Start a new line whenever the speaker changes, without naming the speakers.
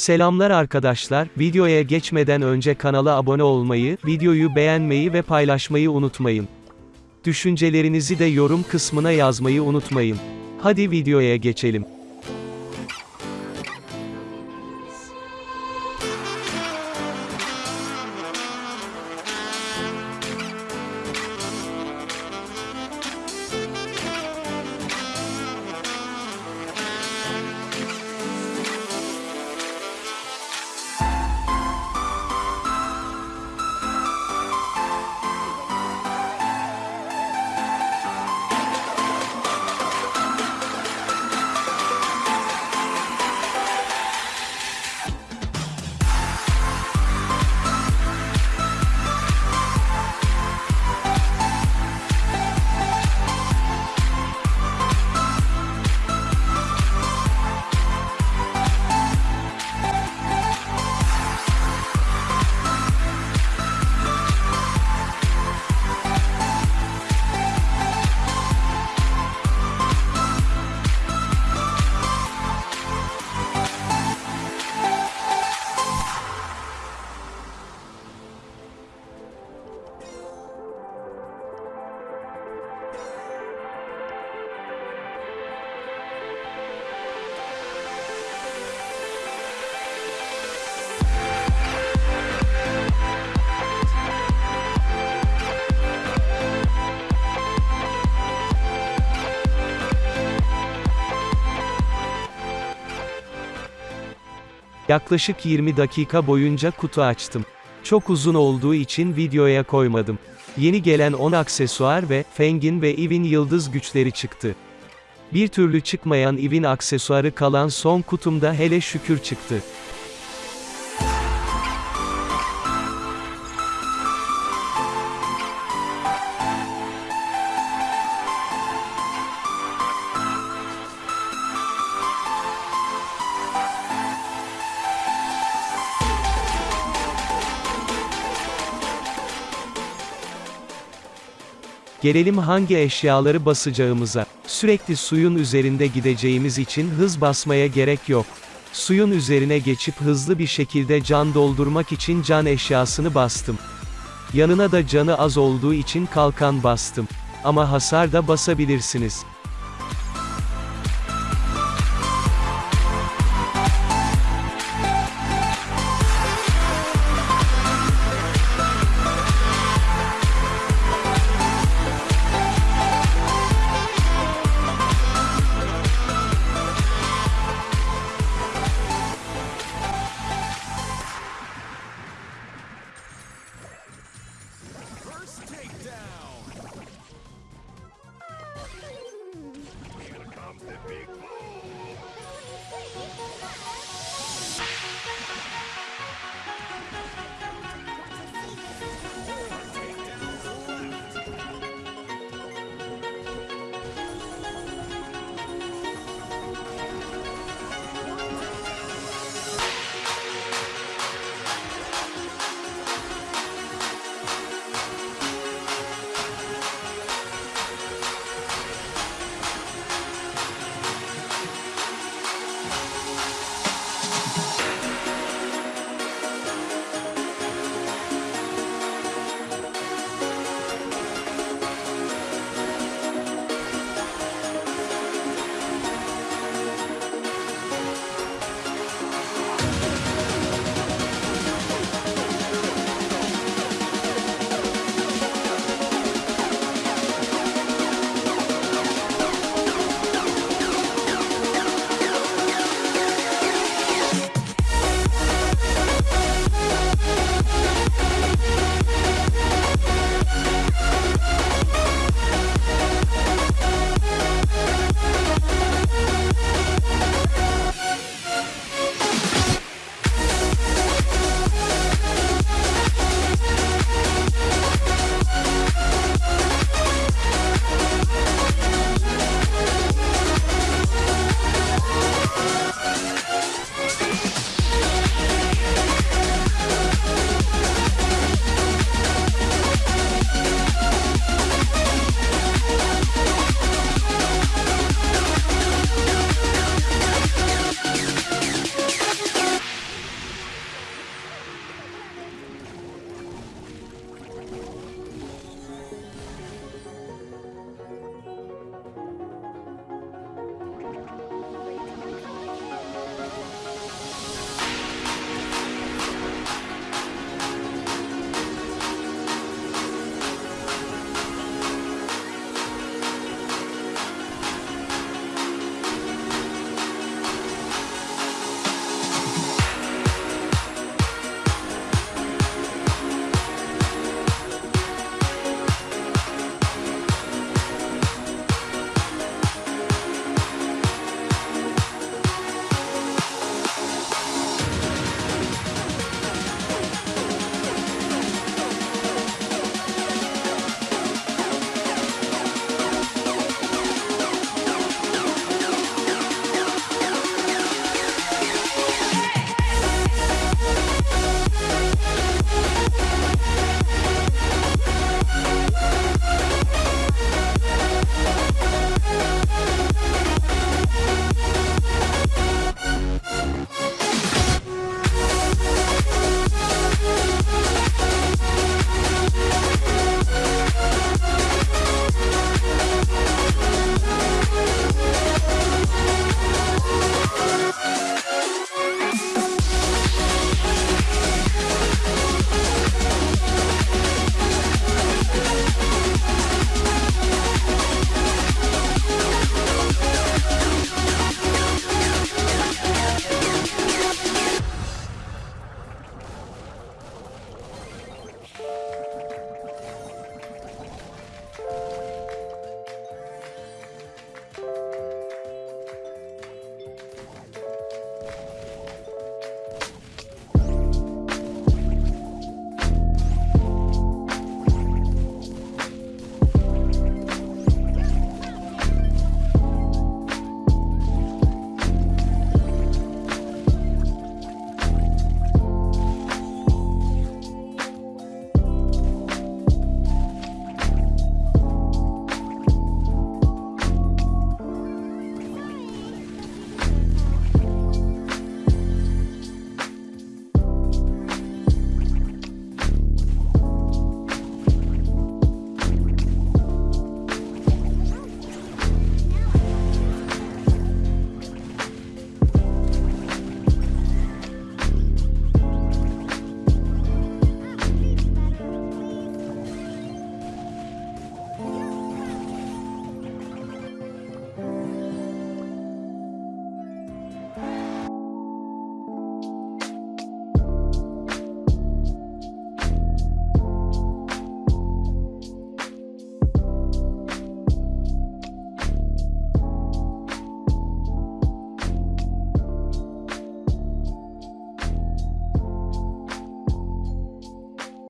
Selamlar arkadaşlar, videoya geçmeden önce kanala abone olmayı, videoyu beğenmeyi ve paylaşmayı unutmayın. Düşüncelerinizi de yorum kısmına yazmayı unutmayın. Hadi videoya geçelim. Yaklaşık 20 dakika boyunca kutu açtım. Çok uzun olduğu için videoya koymadım. Yeni gelen 10 aksesuar ve Feng'in ve Eve'in yıldız güçleri çıktı. Bir türlü çıkmayan Eve'in aksesuarı kalan son kutumda hele şükür çıktı. Gelelim hangi eşyaları basacağımıza. Sürekli suyun üzerinde gideceğimiz için hız basmaya gerek yok. Suyun üzerine geçip hızlı bir şekilde can doldurmak için can eşyasını bastım. Yanına da canı az olduğu için kalkan bastım. Ama hasar da basabilirsiniz.